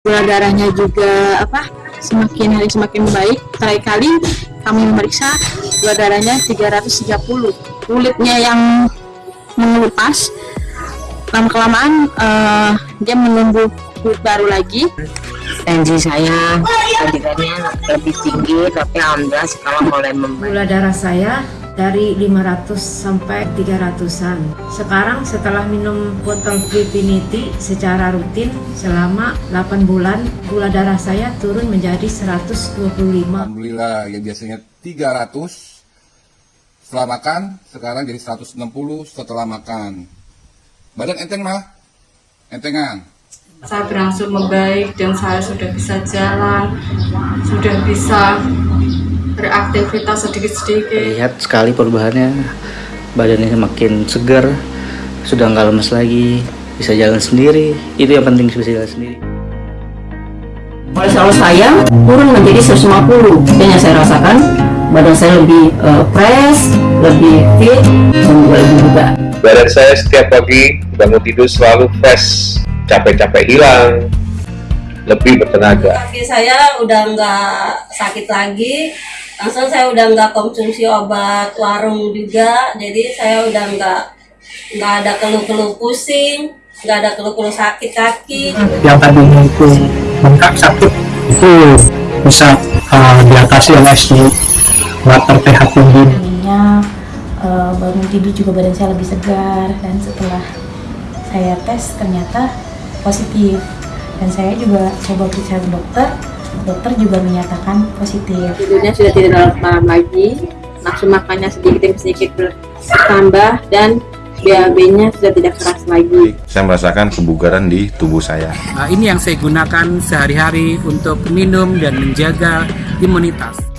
gula darahnya juga apa semakin hari semakin baik. Terakhir kali kami memeriksa gula darahnya 330 kulitnya yang mengelupas. Lama kelamaan eh, dia menumbuh kulit baru lagi. Tensi saya tadinya lebih tinggi tapi alhamdulillah sekarang mulai membaik. Gula darah saya dari 500 sampai 300-an. Sekarang setelah minum botol Previnity secara rutin selama 8 bulan, gula darah saya turun menjadi 125. Alhamdulillah yang biasanya 300 setelah makan sekarang jadi 160 setelah makan. Badan enteng mah? Entengan. saya berangsur membaik dan saya sudah bisa jalan, sudah bisa beraktivitas sedikit-sedikit. Lihat sekali perubahannya, badannya makin segar, sudah nggak lemes lagi, bisa jalan sendiri. Itu yang penting bisa jalan sendiri. kolesterol saya turun menjadi 150 dan yang saya rasakan badan saya lebih eh, fresh, lebih fit, dan juga lebih bugar. Badan saya setiap pagi bangun tidur selalu fresh, capek-capek hilang, lebih bertenaga. kaki saya udah nggak sakit lagi langsung saya udah nggak konsumsi obat warung juga jadi saya udah nggak nggak ada keluh-keluh pusing nggak ada keluh-keluh sakit kaki. Yang tadinya itu bengkak sakit itu bisa uh, diatasi oleh si water pH tinggi. Tadinya eh, bangun tidur juga badan saya lebih segar dan setelah saya tes ternyata positif. Dan saya juga coba periksa ke dokter dokter juga menyatakan positif tidurnya sudah tidak dalam lagi nafsu makannya sedikit demi sedikit bertambah dan BAB-nya sudah tidak keras lagi Saya merasakan kebugaran di tubuh saya. Nah, ini yang saya gunakan sehari-hari untuk minum dan menjaga imunitas.